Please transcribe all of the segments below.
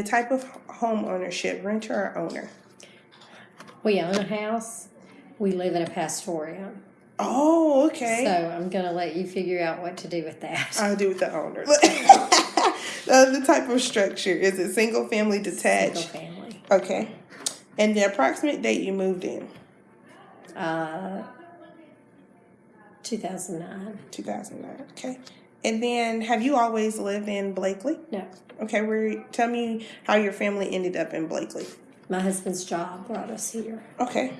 The type of home ownership, renter or owner? We own a house. We live in a pastorium. Oh, okay. So I'm going to let you figure out what to do with that. I'll do with the owner. uh, the type of structure is it single family detached? Single family. Okay. And the approximate date you moved in? Uh, 2009. 2009. Okay. And then have you always lived in Bleckley? No. Okay, where tell me how your family ended up in Bleckley. My husband's job brought us here. Okay.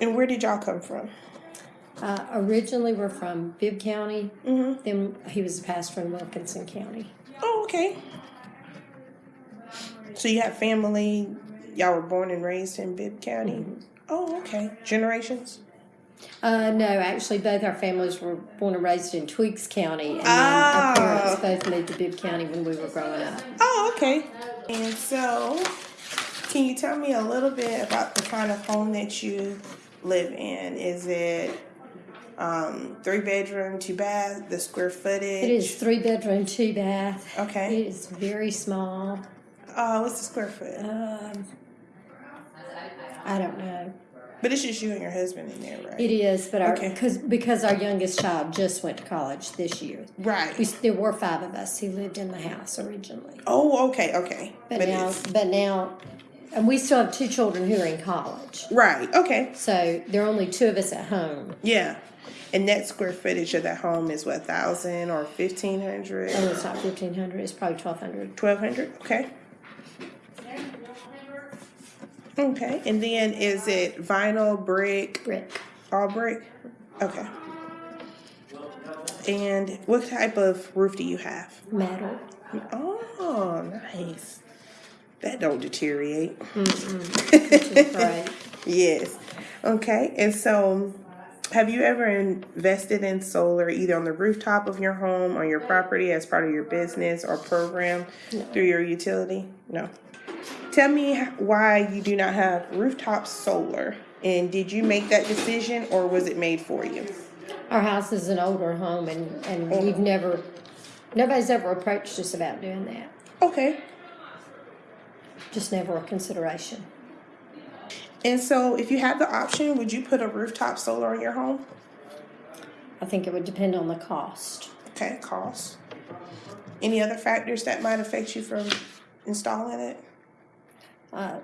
And where did y'all come from? Uh, originally, we're from Bibb County. Mm-hmm. Then he was a pastor in Wilkinson County. Oh, okay. So you have family, y'all were born and raised in Bibb County? Oh, okay. Generations? Uh, no, actually, both our families were born and raised in Twiggs County, and Ah. our parents both moved to Bibb County when we were growing up. Oh, okay. And so, can you tell me a little bit about the kind of home that you live in? Is it um, three bedroom, two bath, the square footage? It is three bedroom, two bath. Okay. It is very small. Uh, what's the square foot? Um, I don't know. But it's just you and your husband in there, right? It is, but our Okay. cause, because our youngest child just went to college this year. right. We, there were five of us who lived in the house originally, oh, okay, okay. but, now, it's but now, and we still have two children who are in college. right. Okay. So there are only two of us at home. Yeah. And that square footage of that home is what thousand or fifteen hundred? Oh, it's not fifteen hundred. It's probably twelve hundred. Twelve hundred, okay. Okay, and then is it vinyl, brick, Brick. all brick? Okay. And what type of roof do you have? metal. Oh, nice. That don't deteriorate. Which is great. Yes. Okay, and so have you ever invested in solar either on the rooftop of your home, on your property as part of your business or program through your utility? No. Tell me why you do not have rooftop solar and did you make that decision or was it made for you? Our house is an older home, and and oh. we've never, nobody's ever approached us about doing that. Okay. Just never a consideration. And so if you had the option, would you put a rooftop solar on your home? I think it would depend on the cost. Okay, cost. Any other factors that might affect you from installing it? Uh,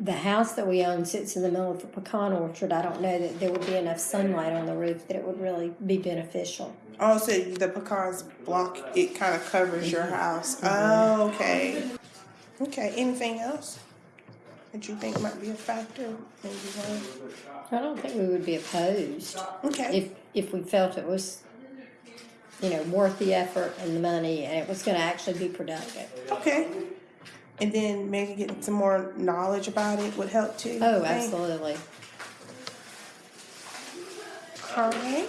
the house that we own sits in the middle of a pecan orchard. I don't know that there would be enough sunlight on the roof that it would really be beneficial. Oh, so the pecans block it kind of covers your mm-hmm. house. Oh, okay. Okay. Anything else that you think might be a factor? I don't think we would be opposed Okay. if if we felt it was, you know, worth the effort and the money, and it was going to actually be productive. okay. And then maybe getting some more knowledge about it would help too. Oh, absolutely. All right.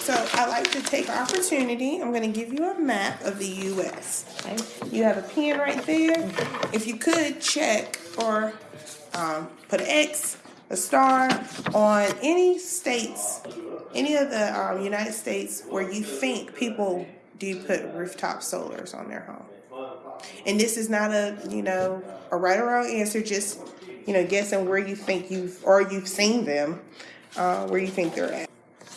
So I like to take opportunity. I'm going to give you a map of the U.S. Okay. You have a pen right there. If you could check or um, put an X, a star on any states, any of the um, United States where you think people do put rooftop solars on their home. And this is not a you know a right or wrong answer. Just you know guessing where you think you've or you've seen them, uh, where you think they're at.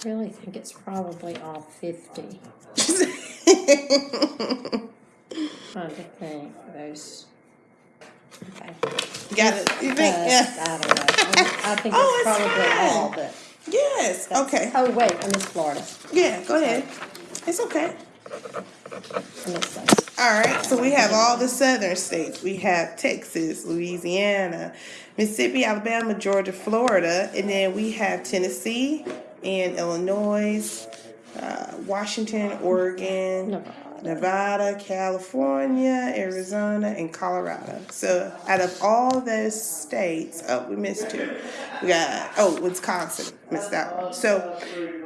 I really think it's probably all 50. Trying to think those. Okay. Got it. You Uh, think? Yeah. I don't know. I, I think Oh, it's it's probably fine. all, but. Yes. Okay. Oh, wait, I missed Florida. Yeah. Go ahead. It's okay. All right, so we have all the southern states. We have Texas, Louisiana, Mississippi, Alabama, Georgia, Florida, and then we have Tennessee and Illinois, uh, Washington, Oregon, Nevada. Nevada, California, Arizona, and Colorado. So out of all those states, oh, we missed two. We got oh, Wisconsin, missed that one. So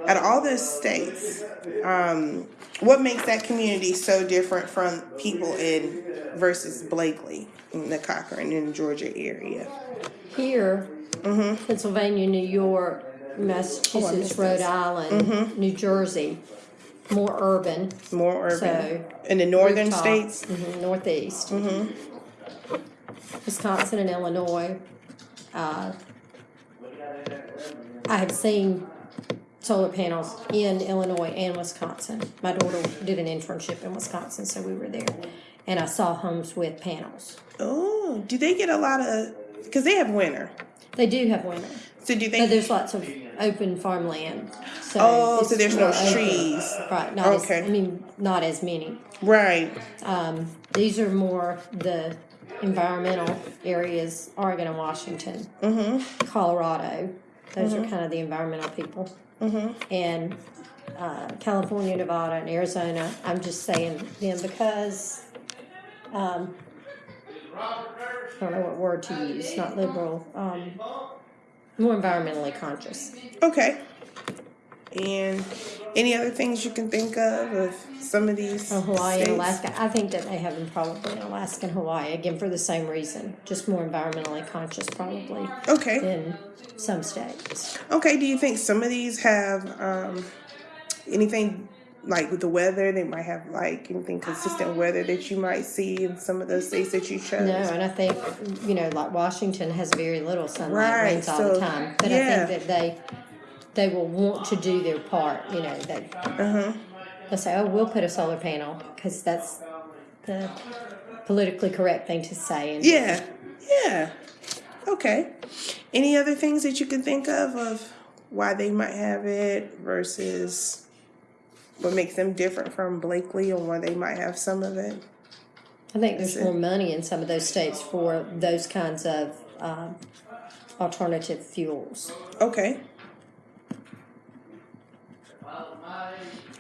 out of all those states, um, what makes that community so different from people in versus Bleckley in the Cochran in Georgia area? Here, Mm-hmm. Pennsylvania, New York, Oh, Massachusetts, missed Rhode. Island, Mm-hmm. New Jersey, more urban. More urban So, in the northern states. mhm, northeast. Wisconsin and Illinois. Uh, I have seen solar panels in Illinois and Wisconsin. My daughter did an internship in Wisconsin, so we were there. And I saw homes with panels. Oh, do they get a lot of? Because they have winter. They do have winter, So do they? but there's lots of open farmland. So Oh, so there's no more open. trees. Right, not Okay. as, I mean, not as many. right. Um, these are more the environmental areas, Oregon and Washington, Mm-hmm. Colorado. Those are kind of the environmental people. Mm-hmm. And uh, California, Nevada, and Arizona. I'm just saying them because um, I don't know what word to use. Not liberal. Um, more environmentally conscious. Okay. And any other things you can think of of some of these? Oh, Hawaii states? and Alaska. I think that they have them probably in Alaska and Hawaii again for the same reason, just more environmentally conscious probably Okay. In some states. Okay. Do you think some of these have um, anything like with the weather? They might have like anything consistent weather that you might see in some of those states that you chose. No, and I think you know, like Washington has very little sunlight, Right, rains all the so, time. But yeah. I think that they they will want to do their part. You know, they Uh huh. they'll say, "Oh, we'll put a solar panel," because that's the politically correct thing to say. And Yeah. Yeah. Okay. Any other things that you can think of of why they might have it versus what makes them different from Bleckley or why they might have some of it? I think there's more money in some of those states for those kinds of um, alternative fuels. Okay.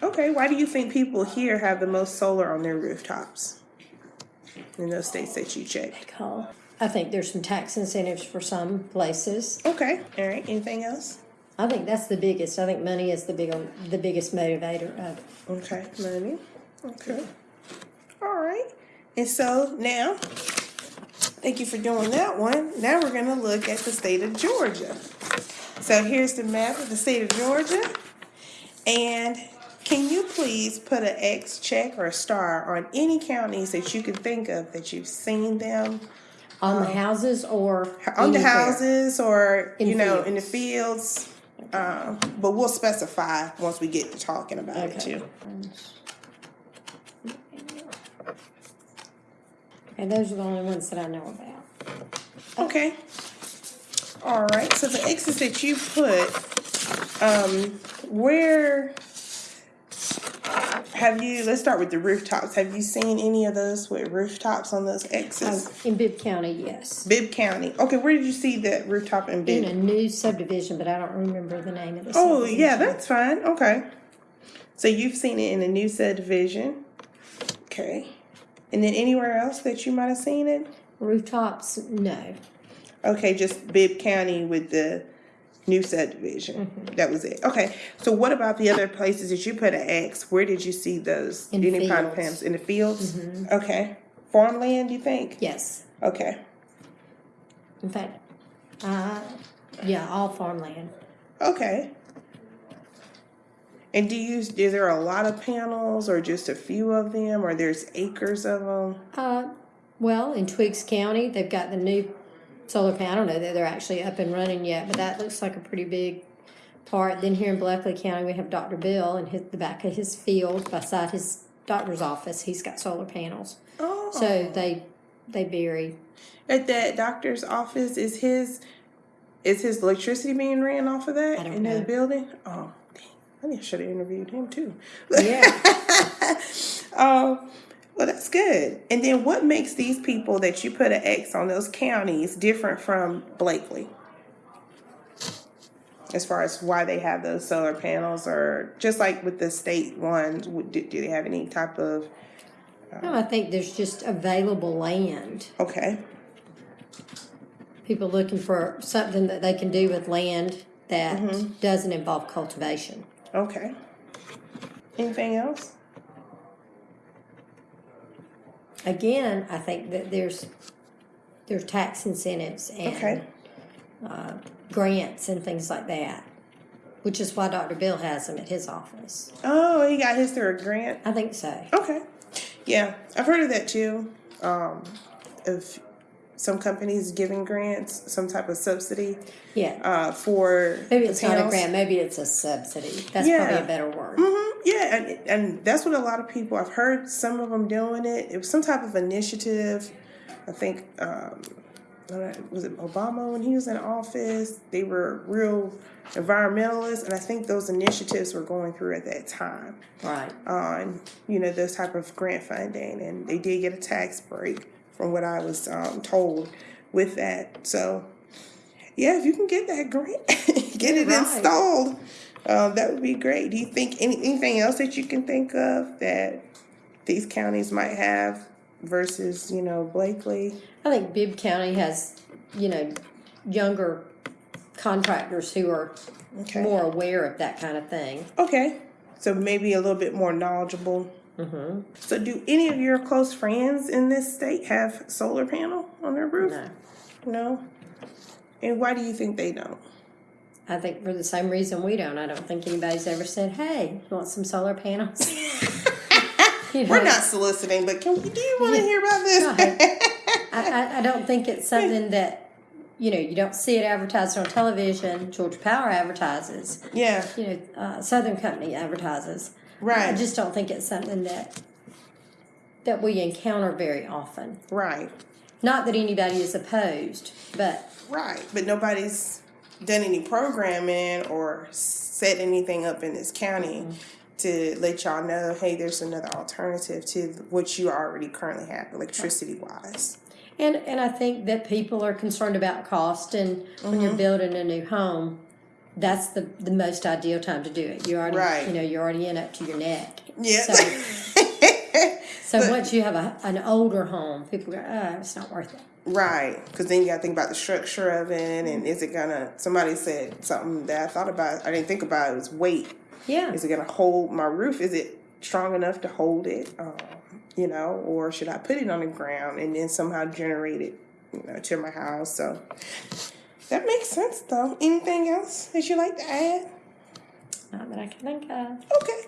Okay, why do you think people here have the most solar on their rooftops? In those states that you checked. I think there's some tax incentives for some places. Okay, all right, anything else? I think that's the biggest. I think money is the big the biggest motivator of it. Okay, money. Okay. All right. And so now, thank you for doing that one. Now we're going to look at the state of Georgia. So here's the map of the state of Georgia. And can you please put an X check or a star on any counties that you can think of that you've seen them on the um, houses or on the houses or In you know in the fields? Um, but we'll specify once we get to talking about it Okay. too. And those are the only ones that I know about. Okay. All right. So the X's that you put, um, where have you? Let's start with the rooftops. Have you seen any of those with rooftops on those X's? Oh, in Bibb County, yes. Bibb County. Okay, where did you see that rooftop in Bibb? In a new subdivision, but I don't remember the name of the Oh, yeah, that's fine. Okay. So you've seen it in a new subdivision. Okay. And then anywhere else that you might have seen it? Rooftops, no. Okay, just Bibb County with the new subdivision. Mm-hmm. That was it. Okay. So what about the other places that you put an X? Where did you see those? In Any fields. Mm-hmm. In the fields? Okay. Farmland, you think? Yes. Okay. In fact, uh, yeah, all farmland. Okay. And do you is there a lot of panels or just a few of them or there's acres of them? Uh, well, in Twiggs County, they've got the new solar panel. I don't know that they're actually up and running yet, but that looks like a pretty big part. Then here in Bleckley County, we have Dr. Bill and his, the back of his field beside his doctor's office. He's got solar panels. Oh. So they they vary. at that doctor's office is his is his electricity being ran off of that in his know. building? Oh, dang. I should have interviewed him too. Yeah. Oh, well, that's good. And then what makes these people that you put an X on those counties different from Bleckley? As far as why they have those solar panels, or just like with the state ones, do, do they have any type of? Uh no, I think there's just available land. Okay, People looking for something that they can do with land that mm-hmm. doesn't involve cultivation. okay. Anything else? Again, I think that there's there's tax incentives and Okay. uh, grants and things like that, which is why Dr. Bill has them at his office. Oh, he got his through a grant. I think so. Okay. Yeah, I've heard of that too. Um, of some companies giving grants, some type of subsidy Yeah. uh, for Maybe it's not a grant, maybe it's a subsidy. That's Yeah. probably a better word. Yeah, and, and that's what a lot of people I've heard some of them doing it. It was some type of initiative. I think um, was it Obama when he was in office. They were real environmentalists, and I think those initiatives were going through at that time Right. on you know those type of grant funding, and they did get a tax break from what I was um, told with that. So yeah, if you can get that grant, get it Right. installed, um, that would be great. Do you think any, anything else that you can think of that these counties might have versus you know Bleckley? I think Bibb County has, you know, younger contractors who are Okay. more aware of that kind of thing. Okay, so maybe a little bit more knowledgeable. Mm-hmm. So, do any of your close friends in this state have solar panel on their roof? No. No. And why do you think they don't? I think for the same reason we don't. I don't think anybody's ever said, "Hey, you want some solar panels?" You We're not soliciting, but can we, do you want to hear about this? I, I, I don't think it's something that you know you don't see it advertised on television. Georgia Power advertises. yeah, You know, uh, Southern Company advertises. Right. I just don't think it's something that that we encounter very often. right, Not that anybody is opposed, but right. But nobody's done any programming or set anything up in this county mm-hmm. to let y'all know, hey, there's another alternative to what you already currently have, electricity wise. and and I think that people are concerned about cost, and when you're mm-hmm. building a new home, that's the the most ideal time to do it. You're already, Right. you know, you're already in up to your neck. Yeah. So, so once you have a, an older home, people go, oh, it's not worth it. Right, because then you got to think about the structure of it, and is it gonna? Somebody said something that I thought about. I didn't think about. It was weight. Yeah. Is it gonna hold my roof? Is it strong enough to hold it? Um, you know, or should I put it on the ground and then somehow generate it, you know, to my house? So that makes sense, though. Anything else that you like to add? Not that I can think of. Okay.